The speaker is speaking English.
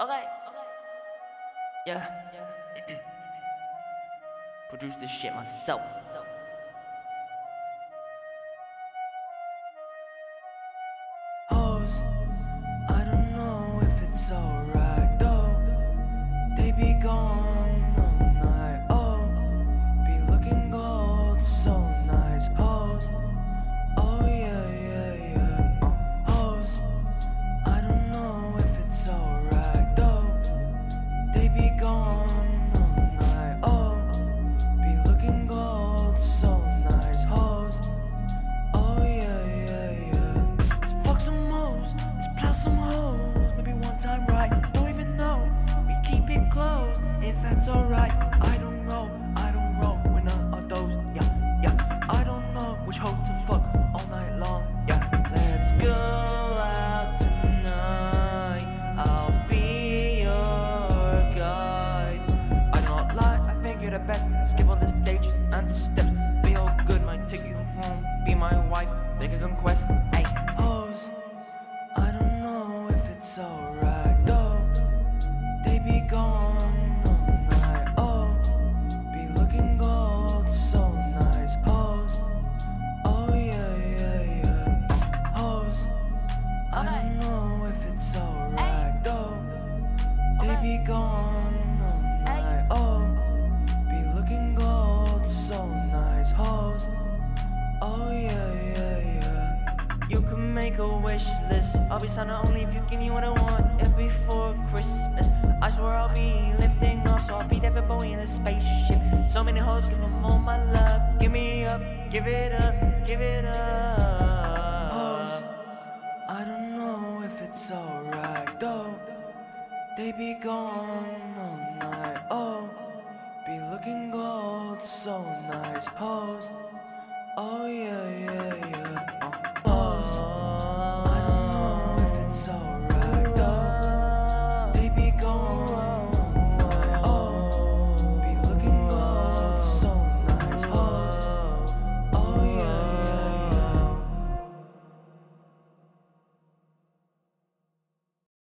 Okay. Okay. Yeah. yeah. Produce this shit myself. Hoes, I don't know if it's alright you're the best. Skip all the stages and the steps. Be all good, might take you home. Be my wife, make a conquest. Hey, hoes, I don't know if it's alright though. They be gone all night. Oh, be looking gold, so nice. Hoes, oh yeah, yeah, yeah. Hoes, I don't know if it's alright though. They be gone make a wish list. I'll be signing only if you give me what I want. It before Christmas. I swear I'll be lifting off, so I'll be for Bowie in a spaceship. So many hoes, give them all my love. Give me up, give it up, give it up. Hoes, I don't know if it's alright though. They be gone all night. Oh, be looking gold, so nice. Hoes, oh yeah, yeah, yeah.